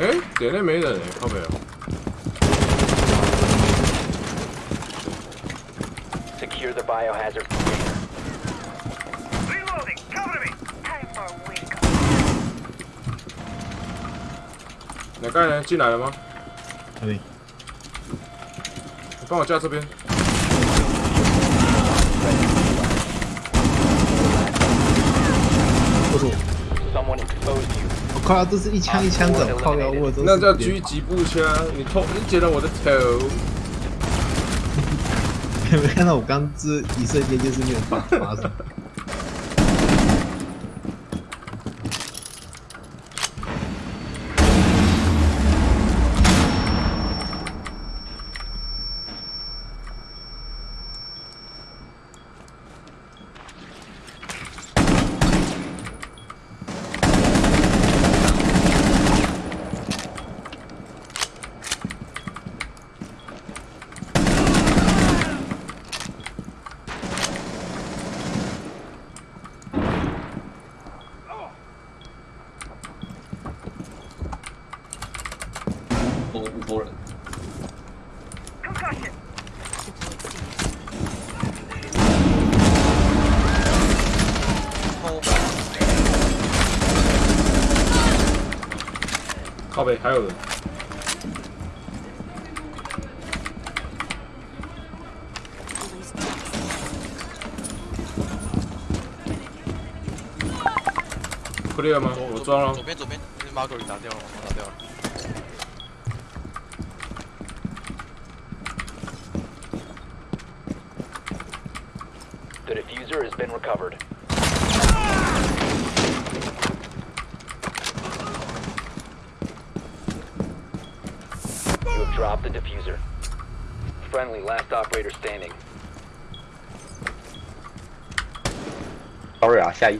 哎，点内没人哎，靠没有。Secure the biohazard container. Reloading! Cover me! Time for a wake up. 哪个人进来了吗？哪里？你帮我架这边。不是我，Someone exposed you. 我靠，这是一枪一枪的，那叫狙击步枪，你偷你捡了我的头。有 没有看到我刚这一瞬间就是没有发发生？五五波人!靠北还有人。clear 吗？我装了左。边左边，马狗里打掉了，我打掉了。The diffuser has been recovered. You have dropped the diffuser. Friendly, last operator standing. Sorry 啊，下一